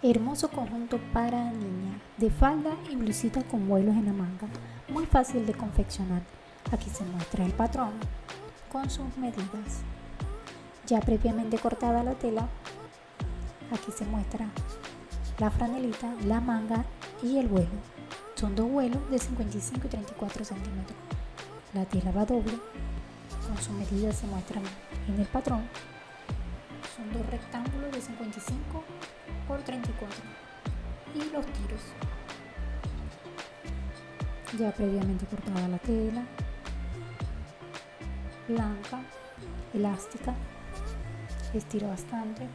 Hermoso conjunto para niña de falda y blusita con vuelos en la manga. Muy fácil de confeccionar. Aquí se muestra el patrón con sus medidas. Ya previamente cortada la tela, aquí se muestra la franelita, la manga y el vuelo. Son dos vuelos de 55 y 34 centímetros. La tela va doble, con sus medidas se muestran en el patrón. Son dos rectángulos de 55 por 34 y los tiros. Ya previamente cortada la tela. Blanca elástica. Estiro bastante.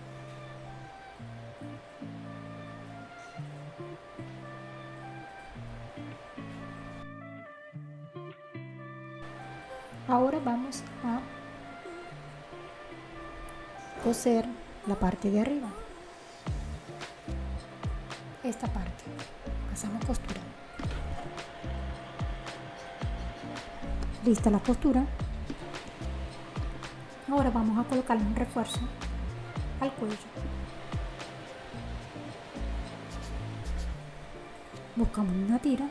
Ahora vamos a coser la parte de arriba esta parte. Pasamos costura. Lista la costura. Ahora vamos a colocarle un refuerzo al cuello. Buscamos una tira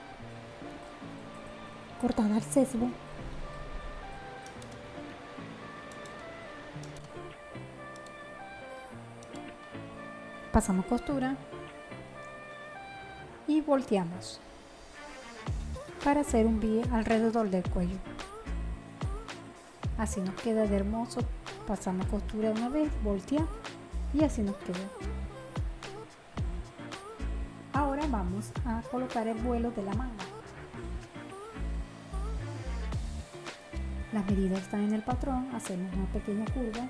cortada al sesgo pasamos costura y volteamos para hacer un V alrededor del cuello. Así nos queda de hermoso. Pasamos costura una vez, volteamos y así nos queda. Ahora vamos a colocar el vuelo de la manga. Las medidas están en el patrón, hacemos una pequeña curva.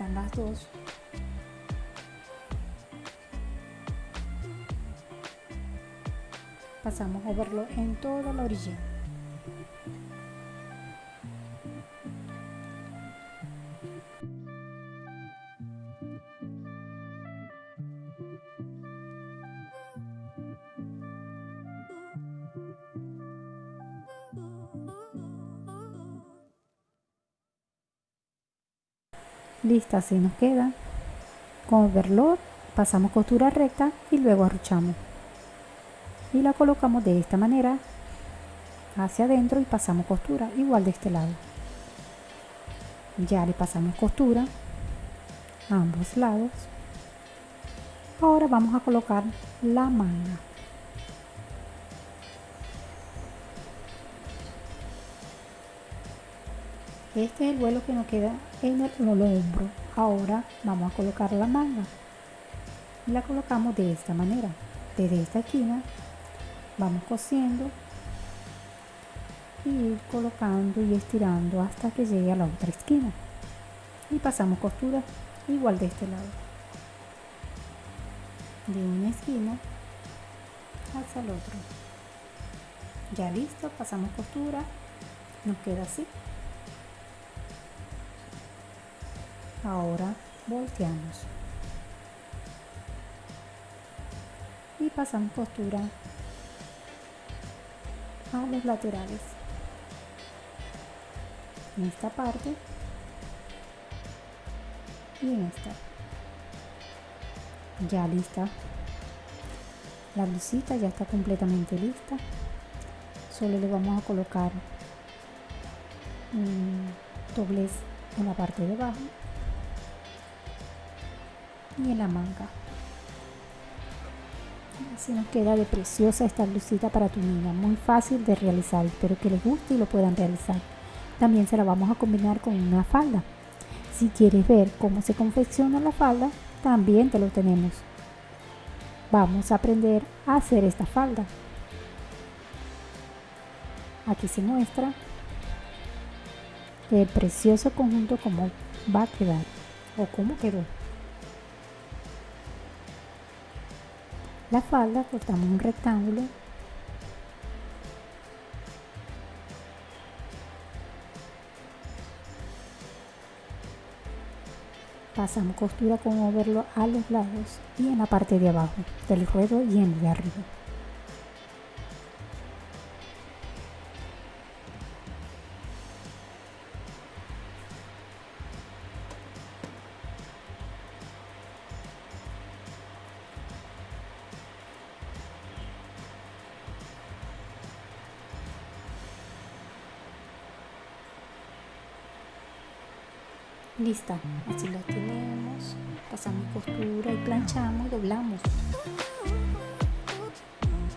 Están las dos. pasamos a verlo en toda la orilla lista así nos queda. Con overlock pasamos costura recta y luego arruchamos. Y la colocamos de esta manera hacia adentro y pasamos costura igual de este lado. Ya le pasamos costura a ambos lados. Ahora vamos a colocar la manga este es el vuelo que nos queda en el hombro. Ahora vamos a colocar la manga. La colocamos de esta manera. Desde esta esquina vamos cosiendo y ir colocando y estirando hasta que llegue a la otra esquina. Y pasamos costura igual de este lado. De una esquina hacia el otro. Ya listo pasamos costura. Nos queda así ahora volteamos. Y pasamos costura a los laterales. En esta parte y en esta. Ya lista. La blusita ya está completamente lista. Solo le vamos a colocar un doblez en la parte de abajo y en la manga Así nos queda de preciosa esta blusita para tu niña, muy fácil de realizar, espero que les guste y lo puedan realizar. También se la vamos a combinar con una falda. Si quieres ver cómo se confecciona la falda, también te lo tenemos. Vamos a aprender a hacer esta falda. Aquí se muestra el precioso conjunto cómo va a quedar o cómo quedó. La falda cortamos un rectángulo. Pasamos costura con overlock a los lados y en la parte de abajo del ruedo y en el de arriba lista así la tenemos. Pasamos costura y planchamos doblamos.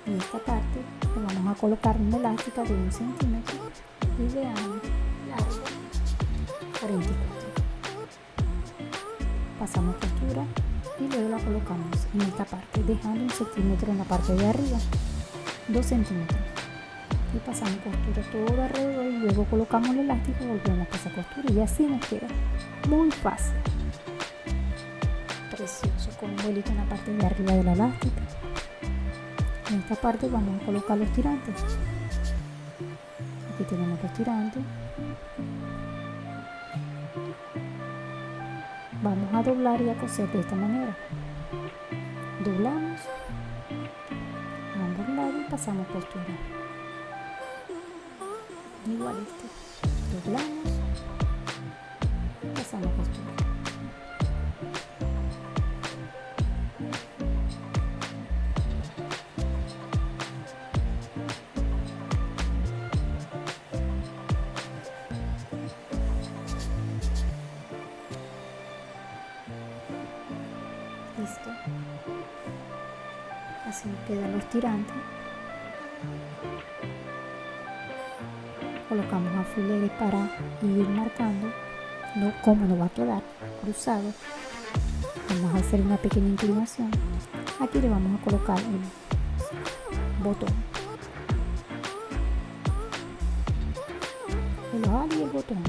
En esta parte le vamos a colocar una elástica de un centímetro y de largo 44 pasamos costura y luego la colocamos en esta parte dejando un centímetro en la parte de arriba 2 centímetros y pasamos costura todo alrededor y luego colocamos el elástico y volvemos a pasar costura. Y así nos queda muy fácil. Precioso con un vuelito en la parte de arriba de la elástica en esta parte vamos a colocar los tirantes. Aquí tenemos los tirantes. Vamos a doblar y a coser de esta manera. Doblamos ambos lados y pasamos costura igual este doblamos pasamos costura listo. Así quedan los tirantes colocamos alfileres para ir marcando no, cómo nos va a quedar cruzado. Vamos a hacer una pequeña inclinación. Aquí le vamos a colocar el botón. El ojal y el botón.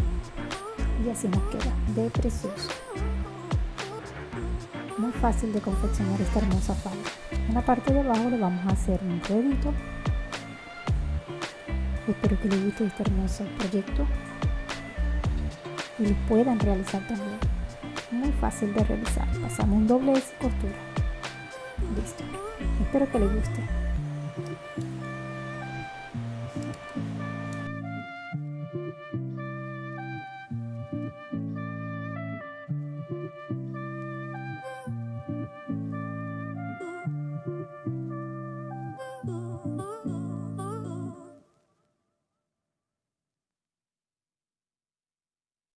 Y así nos queda de precioso. Muy fácil de confeccionar esta hermosa falda. En la parte de abajo le vamos a hacer un redito Espero que les guste este hermoso proyecto y lo puedan realizar también. Muy fácil de realizar. Pasamos un doble de costura. Listo. Espero que les guste.